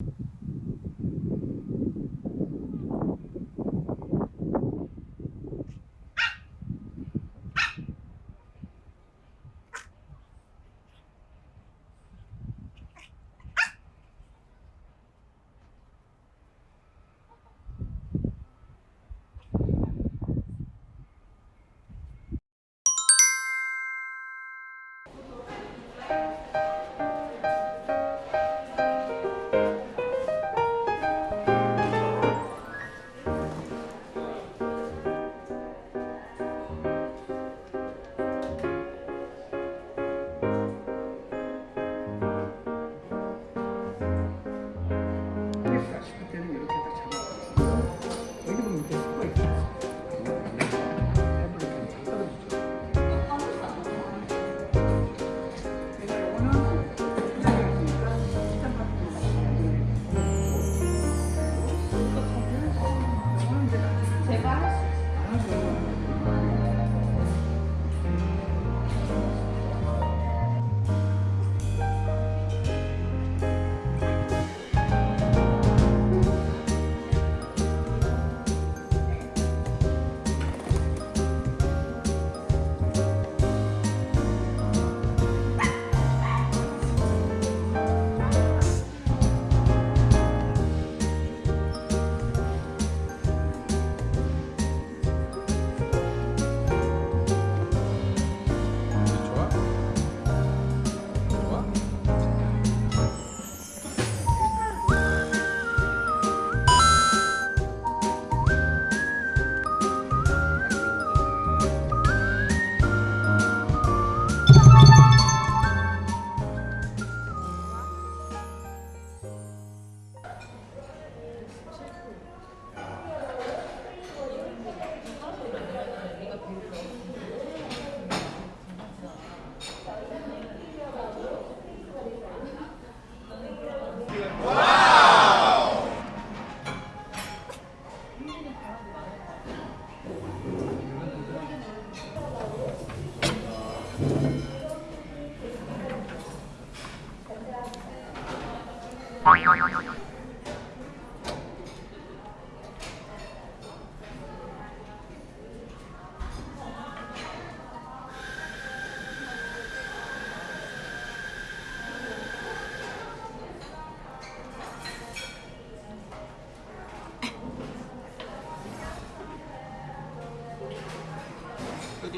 you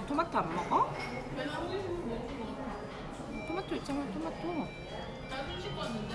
니 토마토 안 먹어? 토마토 있잖아 토마토 나도 씻고 왔는데